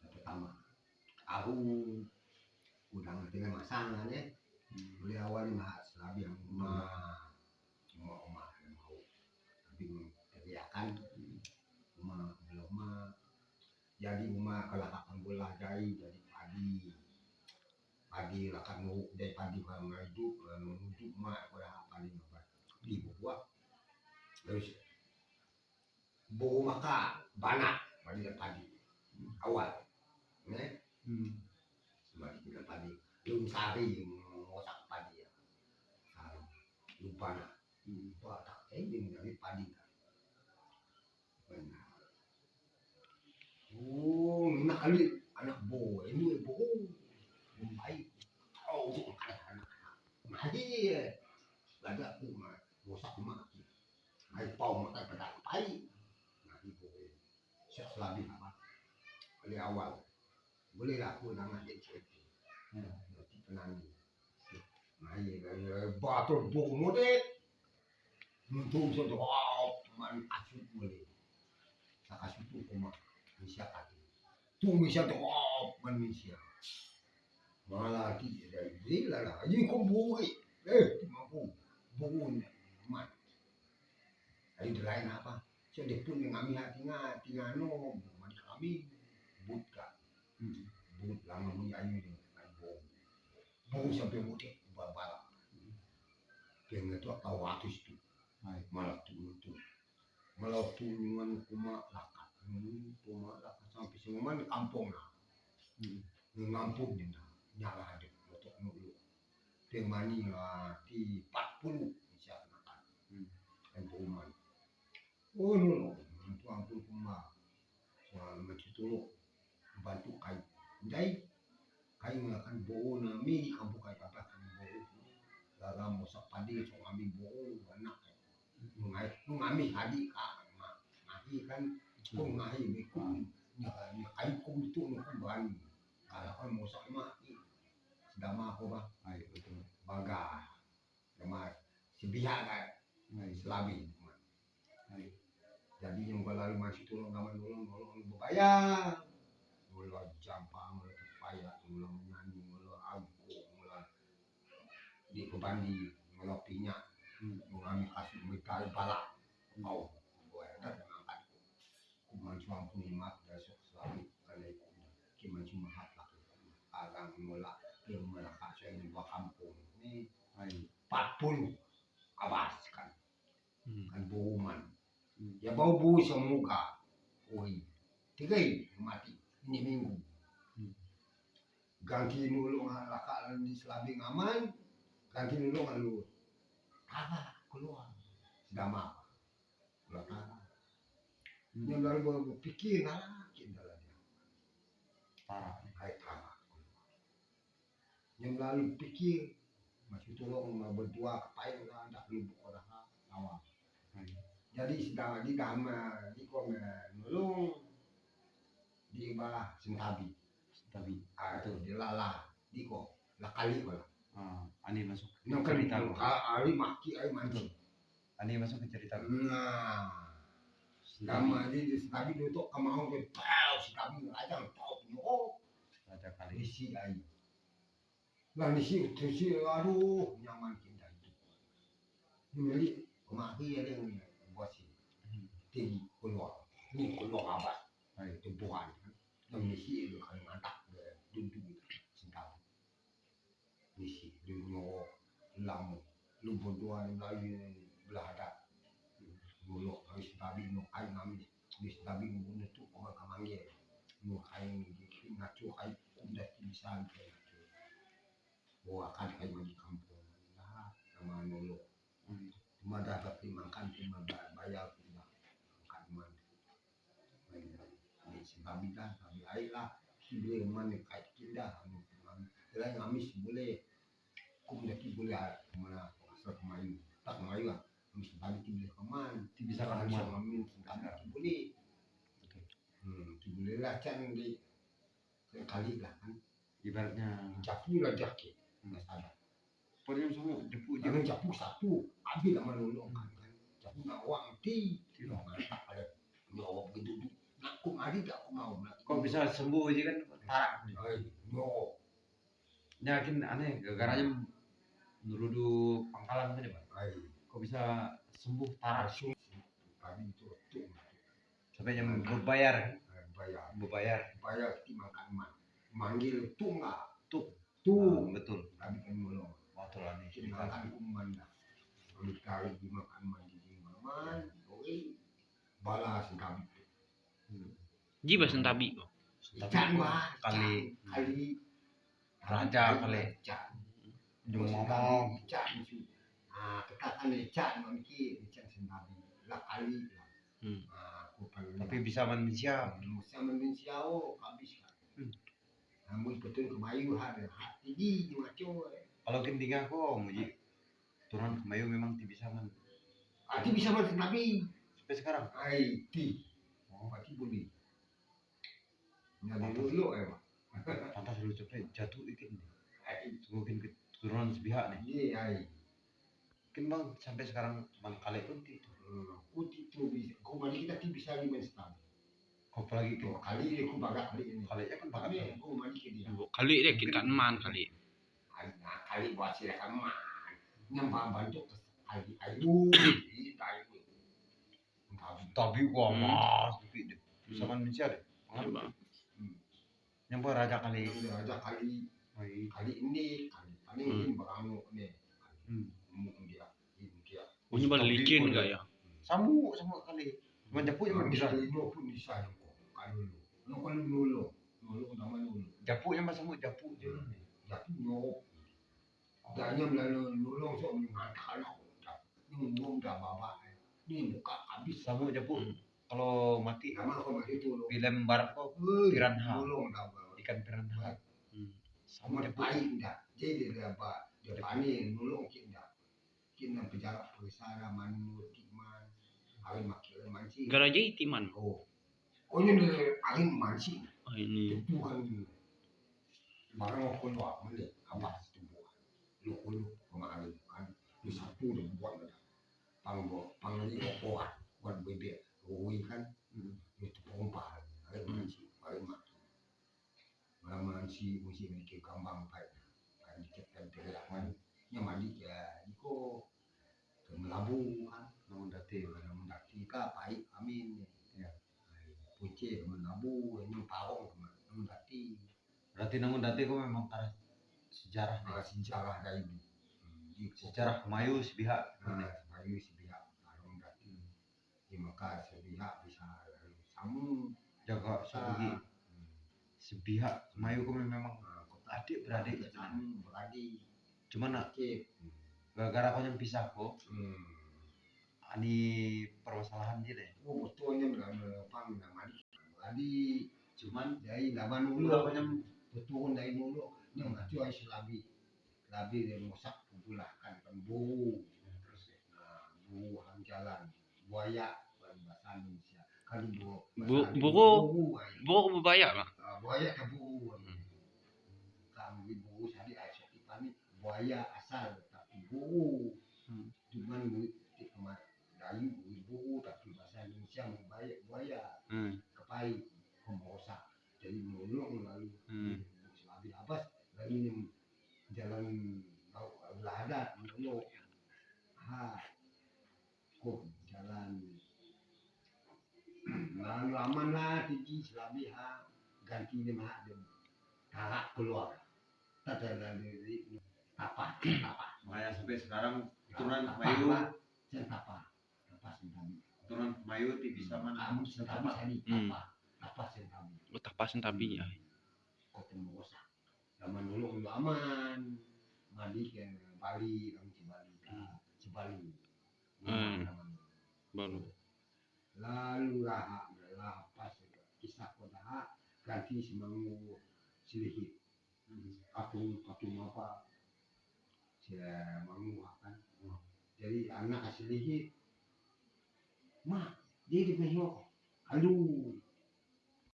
Yang pertama. Aku udah ngerti masalah ya. Beli awal mah selabi yang mah mau mah mau. Tapi teriakan mah belum mah jadi mah kalau akan bola jadi jadi padi padi lah kan mau dari kalau nggak hidup menuju mah kalau apa di buah terus bawa maka banyak padi dan padi. Awal. Ya? Mari kita padi. Belum sari ngosak padi ya. Sari. Lupa nah lupa tak ini dari padi kan benar. Oh ini kali anak bo ini bo baik. Oh anak anak mati ada aku mah ngosak mati Ay pau makan nah ibu siap selagi apa kali awal. Boleh lah aku nama jadi cerita nanti penani nah iya iya batu buku mudik untung sudah wow man asut boleh. Tak asut tu kuma bisa kati tu bisa tu wow man bisa malah di dari gila lah. Ini kau buku eh. Mampu buku man Ay lain apa siya di pun yang kami hati nga tingano man kami buka but lang mo ayo ni ay bo bo sa pe mo te babala kaya nga to kawatos tu. Ay. malah tu tu. Malah tu man kuma lakat. Hmm, kuma lakat. Sampai sa man kampung na ng ngampung din na nyala ada motok nulu mani nga ti 40 siya nakan Hmm. ang buman oh no no. Itu ampun kuma soal macitulo bantu kai dai kai ngakan bau na mi kampung kai apa kan bau laga mo sa padi so kami bau anak ngai ngami hadi ka ngahi kan ko ngahi mi ku nya nya kai ku itu no ku bani. Kalau kan mo sa ma sedama ko ba Ay, betul. baga si biha kan Ay, selabi ay, jadi yang kalau masih turun ngaman nolong nolong bayar. Mula jampa mula payah mula menyanyi mula angko mula di kebandi mula pinya Hmm. mengambil kasih mereka balak. Kau gue ada mengangkat kuman cuma punya mat dasar selalu kalau kiman cuma hak laki agang mula yang mereka saya di dua kampung. Ini. 40 awas kan. Hmm. kan bauman Hmm. ya bau bau semuka oi tiga ini mati ini minggu ganti nulung laka di selabing aman ganti nulung lu apa keluar keluar apa Hmm. yang lalu berpikir nah dalam Parah. hai tanah yang lalu pikir masih tolong berdua kepain lah tak lubuk orang awal jadi sedang di dama di kong nulung di bawah sentabi tapi atau di lala di kong lakali ko lah ah, ani masuk ke yang kan cerita lo. ali maki ay mandi Ani masuk ke cerita nah dama di di sentabi dito kamahong ke pau sentabi aja tau puno Raja kali. isi ay lah isi isi aduh nyaman kita itu ini kemaki ada sih Hmm. Tinggi keluar ini keluar apa Ay, tumpuhan yang misi itu kan ke duduk cinta misi dunia lamu lu berdua lagi belah ada dulu harus tabi no kain nami bis tabi ngunu tu orang kamangye no kain di ngacu kain udah bisa bawa kan kain di kampung nah sama cuma dapat dimakan cuma ba- bayar tidak makan man ini si babi dah babi air lah. Si boleh mana kait kita Kira ngamis boleh. Kum dah ki boleh mana asal kemayu tak kemayu ah ngamis babi ki boleh keman bisa kan kami ki boleh. Betul. hmm ki boleh lah can di kali lah kan. Ibaratnya japu lah jaki nggak salah. Pokoknya semua depu jangan japu satu. Habis lah menolong kan. Kan japu nak uang ti tidak ada. Begitu Adi tak aku mau. Kok bisa sembuh aja kan. Ai, no. Yakin aneh gara-garanya menuduh pangkalan tadi pak. Kok bisa sembuh langsung tadi itu tu sampai yang berbayar bayar. berbayar. Bayar kita makan man. Manggil tu enggak? Tu. Tu. Ah, betul. Tadi kan mulung. Waktu lah nih Kita makan kuman dah. Kami kali di makan man di man. Oi. Balas kami. Jiba sentabi kok. Ikan wah. kali Kali. Raja kali. Itu. Ah, katakan ikan mungkin ikan sendiri. Lah kali. Hmm. Ah, tapi bisa manusia. Musa Malaysia oh habis kan. Hmm. Namun betul kemayu ada hati di macam. Kalau kentingan kok muji turun ke Mayu memang tidak bisa man. Hati bisa mati nabi. Sampai sekarang. Ai ti. Oh, Hati boleh. Nyali dulu eh pak. pantas lu cepet jatuh ikan. Ai Mungkin keturunan sepihak nih. ai. Mungkin bang sampai sekarang man kali pun itu. Aku itu bisa. Kau mari kita ti bisa lima setahun. Kau apalagi ke Dua kali dia aku bagak kali ini. kali kan Kami pakai aku mari ke dia. Kali deh kita man kali. Nah, kali buat silakan mah. Nyambang bantu kali ayu. Ayu. Tapi gua Hmm. mas tapi deh. Bisa manusia deh. Coba. Yang gua raja kali. Ada kali kali ini kali Hmm. ini barangu ini Hmm. mungkin dia ini dia Punya balik licin enggak ya? Samu sama kali. Cuma japu yang bisa. Ini pun bisa kok kalau lu lu kalau dulu dulu nama dulu Japu yang masa mau japu je. jadi nyok Danya melalui nulung so mengatakan aku ini ngomong dah bawa ini muka habis Samu japu. Hmm. Kalau mati nama kau masih tu lu film barat kok piranha. ikan piranha. Hmm. Sama japu. baik dah jadi dia apa dia pani nulung kita kita penjara pesara manu timan awin makil manci Garaja itiman. oh oh ini dia awin manci Oh ini. itu kan barang aku luar mana apa itu buat lu lu pengaruh kan di satu dia buat ada pang pang lima buat buat bebek rui kan? Hmm. itu pompa Malam manci mesti memiliki kambang baik kan terlalu yang mandi ya melabu kan. Namun dati. Kalau mendaki ka baik amin. Ya. Puce ini pawong mendaki Berarti namun dati kok memang karena sejarah. Sejarah dari di Sejarah Melayu sepihak. nah, maka sepihak bisa samu Jaga sebagai sepihak Melayu kok memang. Nah, kota adik beradik sebenarnya. samu beradik. Cuma nak gara-gara kau yang pisah kok. hmm. Ani permasalahan dia deh. oh betulnya dalam pang nama di tadi Cuman dari zaman dulu dulu. apa yang betul dari dulu. Yang mati ay selabi selabi dia mosak pula kan kan bu terus nah bu hang jalan buaya bukan bahasa Indonesia kan bu buku. bu ay. Bawa ke bebaya lah. Ah, buaya ke bu kami bu tadi ay sakit pani buaya asal tapi bu Hmm. cuman bu kemar dayu bu tapi bahasa Indonesia buaya buaya Hmm. kepai pemosak jadi mulung lalu Hmm. selabi apa lalu yang jalan belada mulung ha kok jalan lalu aman lah tinggi selabi ha ganti dia mah dia tarak keluar tak ada dari apa apa makanya sampai sekarang keturunan Apa, Melayu apa? Apa sentabi keturunan Melayu tidak bisa mana kamu sentabi tadi Hmm. apa apa sentabi Oh, tak pas sentabi ya. kota Mosa. Zaman dulu aman. Mandi ke Bali, kami ke Bali, ke Cibali. Hmm. Baru. Lalu raha, lah kisah kota ganti semangu silihit. Aku aku apa? Semangu kan. Jadi anak silihit. Ma, dia di. Aduh,